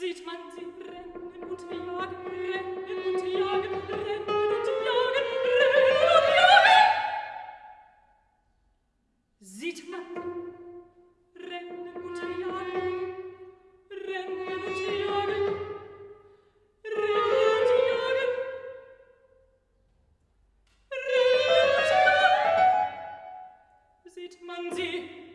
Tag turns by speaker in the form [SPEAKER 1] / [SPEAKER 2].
[SPEAKER 1] sieht man sie rennen und jagen, rennen und jagen, rennen und jagen. Sieht man rennen und jagen, rennen und jagen, rennen und jagen, rennen. Sieht man sie